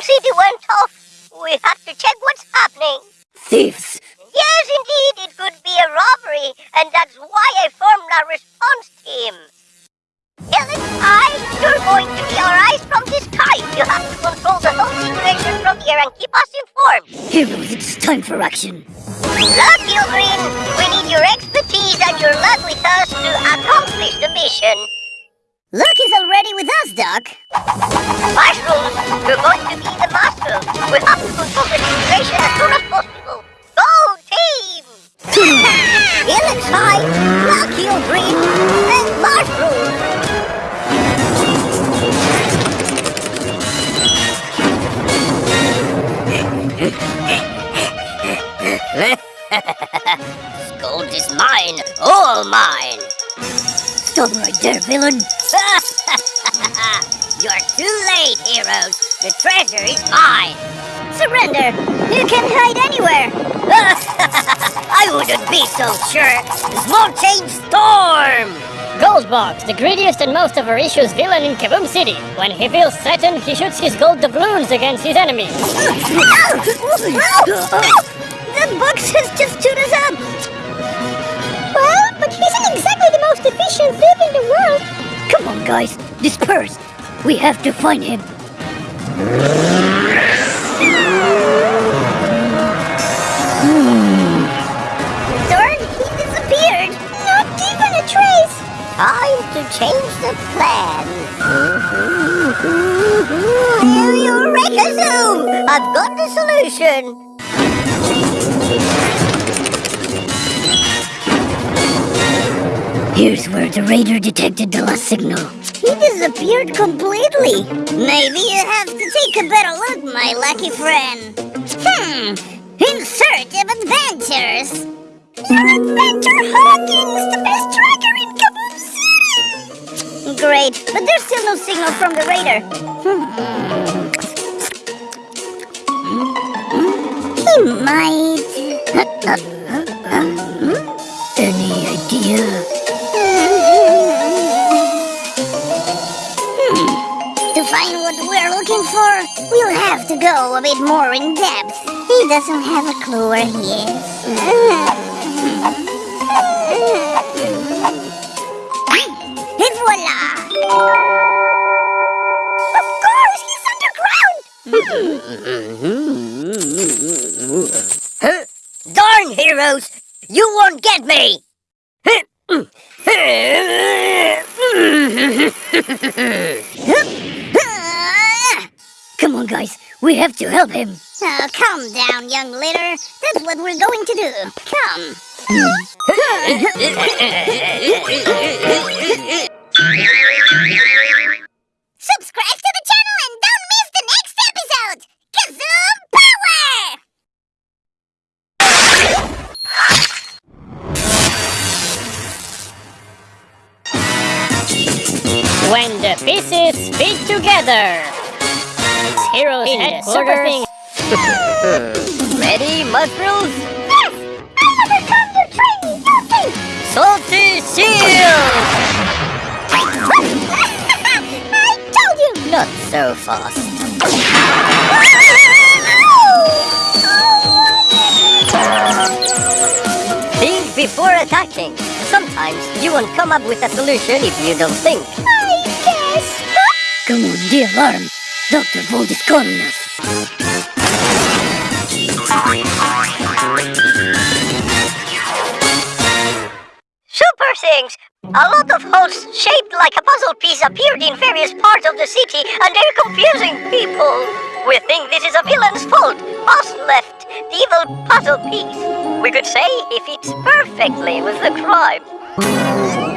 City went off. We have to check what's happening. Thieves! Yes, indeed, it could be a robbery, and that's why I formed a response team. I, you're going to be our eyes from the sky. You have to control the whole situation from here and keep us informed. Heroes, it's time for action. Look, Green, we need your expertise and your luck with us to accomplish the mission. With us, Doc. Mushrooms, you're going to be the master. We have to the situation as soon as possible. Go, team! Helix High, Luck Green, and Mushrooms! Gold is mine, all mine. Stop right there, villain. You're too late, heroes. The treasure is mine. Surrender. You can hide anywhere. I wouldn't be so sure. Small change storm. Goldbox, the greediest and most avaricious villain in Kaboom City. When he feels threatened, he shoots his gold doubloons against his enemies. That box has just stood us up! Exactly the most efficient thief in the world! Come on, guys, disperse! We have to find him! Hmm. Darn, he disappeared! Not even a trace! Time to change the plan! Eureka Zoom! I've got the solution! Here's where the raider detected the last signal. He disappeared completely. Maybe you have to take a better look, my lucky friend. Hmm, in search of adventures. Your adventure Hawkins, the best tracker in Kaboom City! Great, but there's still no signal from the raider. Hmm. Hmm. Hmm. He might... we'll have to go a bit more in depth. He doesn't have a clue where he is. We have to help him. Oh, calm down, young leader. That's what we're going to do. Come. Subscribe to the channel and don't miss the next episode! Kazoom Power! When the pieces fit together. It's Heroes In the headquarters. Ready, mushrooms? Yes! I overcome your training! Salty shield! I told you! Not so fast. Think before attacking. Sometimes you won't come up with a solution if you don't think. I guess. Come on, the alarm. Dr. Vold is calling us. Super things! A lot of holes shaped like a puzzle piece appeared in various parts of the city, and they're confusing people. We think this is a villain's fault. Boss left the evil puzzle piece. We could say he fits perfectly with the crime.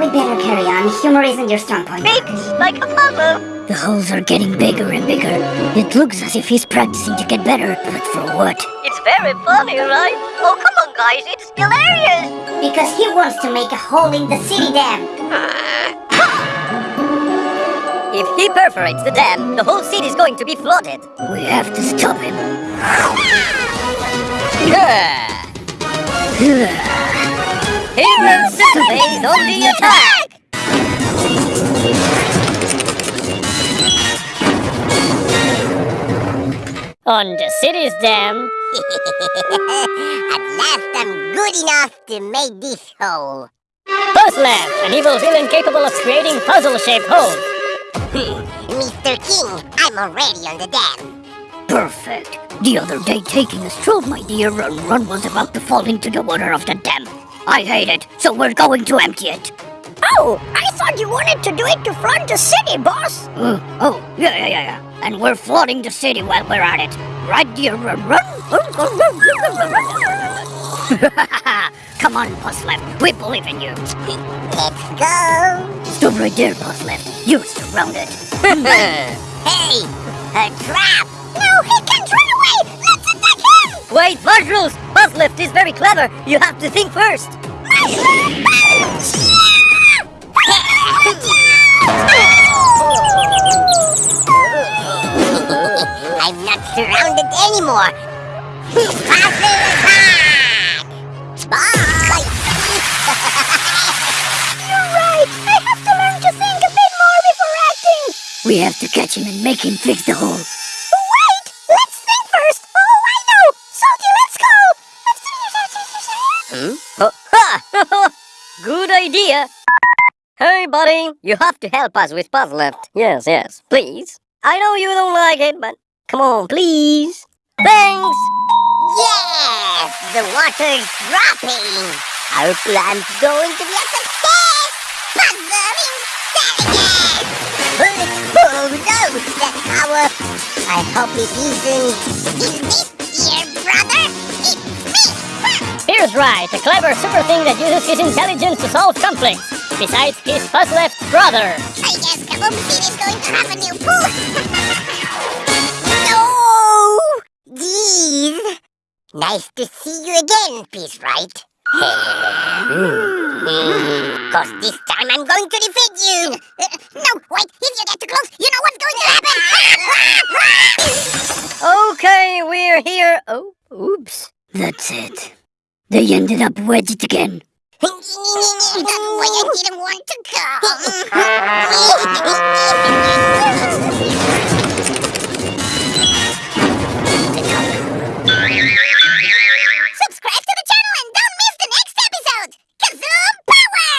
We better carry on. Humor isn't your strong point. Big like a puzzle. The holes are getting bigger and bigger. It looks as if he's practicing to get better, but for what? It's very funny, right? Oh, come on, guys. It's hilarious. Because he wants to make a hole in the city dam. If he perforates the dam, the whole city is going to be flooded. We have to stop him. Heroes Saturdays on the attack! On the city's dam. At last I'm good enough to make this hole. Puzzlef, an evil villain capable of creating puzzle-shaped holes. Mr. King, I'm already on the dam. Perfect. The other day, taking a stroll, my dear, and Run was about to fall into the water of the dam. I hate it, so we're going to empty it. Oh, I thought you wanted to do it to flood the city, boss. Uh, oh, yeah, yeah, yeah, yeah. And we're flooding the city while we're at it. Right, Run? Come on, Puzzlef. We believe in you. Let's go. Stop right there, Puzzlef. You're surrounded. Hey, a trap. No, he can't run away. Him. Wait, Mushrooms! Puzzlef is very clever. You have to think first. I'm not surrounded anymore. Puzzle attack! Bye! You're right. I have to learn to think a bit more before acting. We have to catch him and make him fix the hole. Good idea. Hey, buddy, you have to help us with Puzzlef. Yes, yes, please. I know you don't like it, but come on, please. Thanks. Yes! The water's dropping! Our plan's going to be a success! Puzzle intelligence! Oh no! The tower! I hope it isn't... Is this your brother? It's me! Here's right, a clever super thing that uses his intelligence to solve conflicts. Besides, he's Puzzlef's brother. I guess Kaboom is going to have a new pool! no! Geez! Nice to see you again, Peace Right? Cause this time I'm going to defeat you! Uh, no, wait, if you get too close, you know what's going to happen! Okay, we're here. Oh, oops. That's it. They ended up wedged again. That's why I didn't want to come. Subscribe to the channel and don't miss the next episode! Kazoom Power!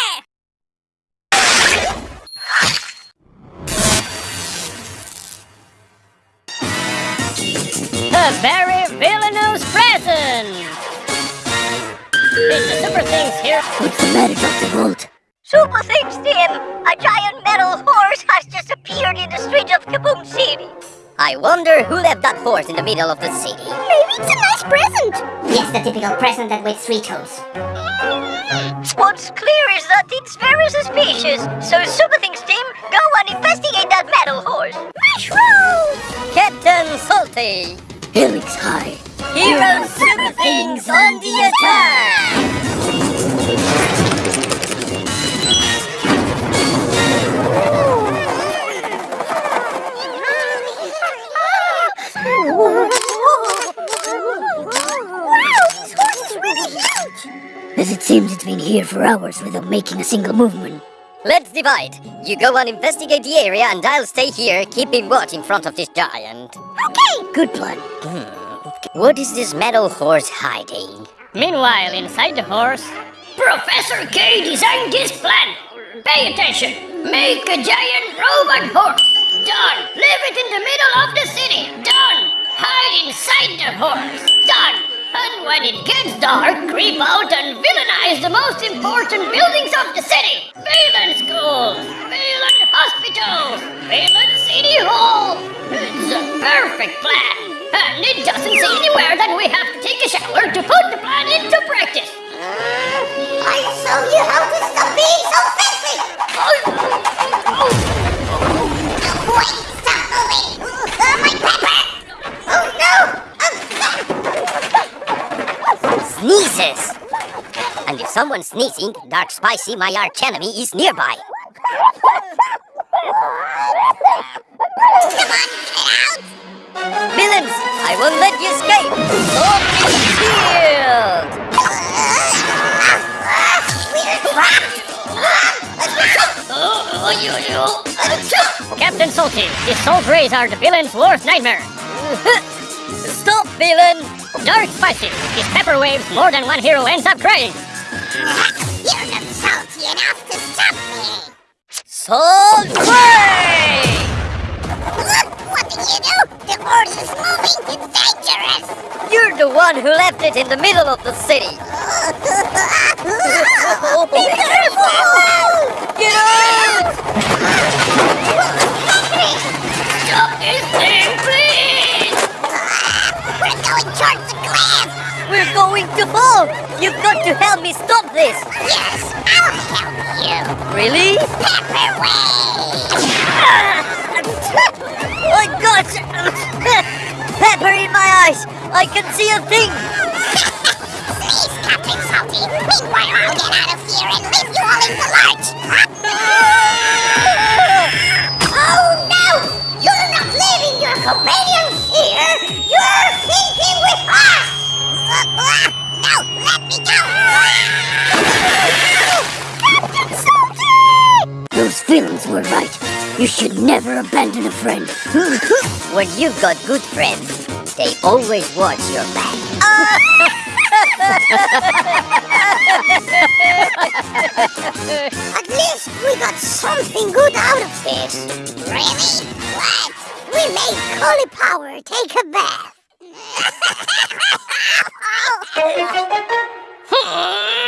A very villainous present. It's super things here. What's the matter, Dr. Bolt? Super Things Team! A giant metal horse has just appeared in the streets of Kaboom City. I wonder who left that horse in the middle of the city. Maybe it's a nice present! Yes, the typical present that waits three toes. Mm, what's clear is that it's very suspicious. So Super Things Team, go and investigate that metal horse. Mushroom! Captain Salty. Helix High. Hero Super Things on the attack. Wow, this horse is really huge! As it seems it's been here for hours without making a single movement. Let's divide. You go and investigate the area, and I'll stay here, keeping watch in front of this giant. Okay! Good plan. Hmm. What is this metal horse hiding? Meanwhile, inside the horse, Professor K designed this plan. Pay attention. Make a giant robot horse. Done. Leave it in the middle of the city. Done. Hide inside the horse. Done. And when it gets dark, creep out and villainize the most important buildings of doesn't anywhere that we have to take a shower to put the plan into practice. I'll show you how to stop being so fancy! Wait, stop moving! Uh, my pepper! Oh no! Sneezes! And if someone's sneezing, Dark Spicy, my arch enemy, is nearby. Come on, get out! Villains, I won't let you escape! Open shield! Captain Salty, these salt rays are the villain's worst nightmare. Stop, villain! Dark spicy. His pepper waves more than one hero ends up crying. You're not salty enough to stop me! Salt Way! Look, what did you do? It's dangerous! You're the one who left it in the middle of the city. Be careful! Get out! Stop this thing, please! We're going towards the cliff! We're going to fall! You've got to help me stop this! Yes, I'll help you! Really? Pepper Wave! I got pepper in my eyes! I can see a thing! Please, Captain Salty! Meanwhile, I'll get out of here and leave you all in the oh no! You're not leaving your companions here! You're thinking with us! no, let me go! Captain Salty! Those villains were right. You should never abandon a friend. when you've got good friends, they always watch your back. At least we got something good out of this. Really? What? We made cauliflower take a bath.